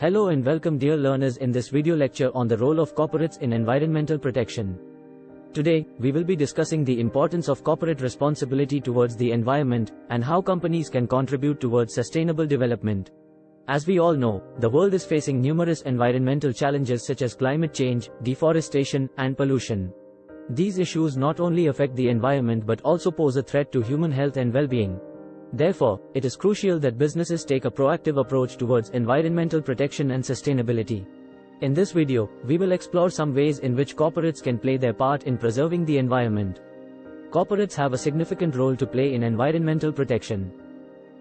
Hello and welcome dear learners in this video lecture on the role of corporates in environmental protection. Today, we will be discussing the importance of corporate responsibility towards the environment and how companies can contribute towards sustainable development. As we all know, the world is facing numerous environmental challenges such as climate change, deforestation, and pollution. These issues not only affect the environment but also pose a threat to human health and well-being. Therefore, it is crucial that businesses take a proactive approach towards environmental protection and sustainability. In this video, we will explore some ways in which corporates can play their part in preserving the environment. Corporates have a significant role to play in environmental protection.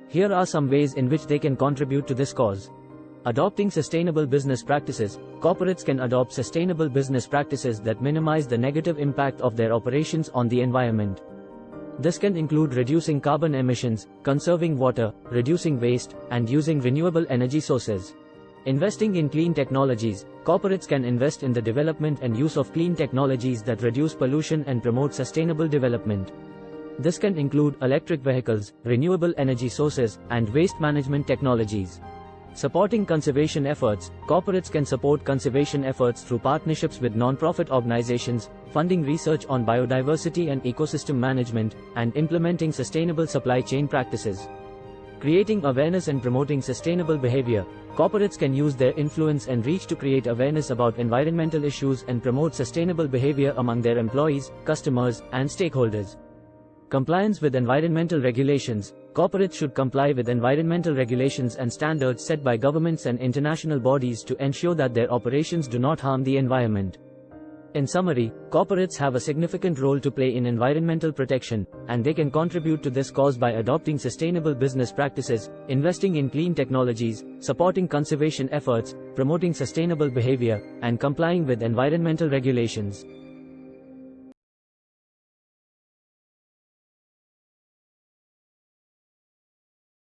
Here are some ways in which they can contribute to this cause. Adopting sustainable business practices, corporates can adopt sustainable business practices that minimize the negative impact of their operations on the environment. This can include reducing carbon emissions, conserving water, reducing waste, and using renewable energy sources. Investing in clean technologies, corporates can invest in the development and use of clean technologies that reduce pollution and promote sustainable development. This can include electric vehicles, renewable energy sources, and waste management technologies. Supporting conservation efforts, corporates can support conservation efforts through partnerships with non-profit organizations, funding research on biodiversity and ecosystem management, and implementing sustainable supply chain practices. Creating awareness and promoting sustainable behavior, corporates can use their influence and reach to create awareness about environmental issues and promote sustainable behavior among their employees, customers, and stakeholders. Compliance with environmental regulations, corporates should comply with environmental regulations and standards set by governments and international bodies to ensure that their operations do not harm the environment. In summary, corporates have a significant role to play in environmental protection, and they can contribute to this cause by adopting sustainable business practices, investing in clean technologies, supporting conservation efforts, promoting sustainable behavior, and complying with environmental regulations.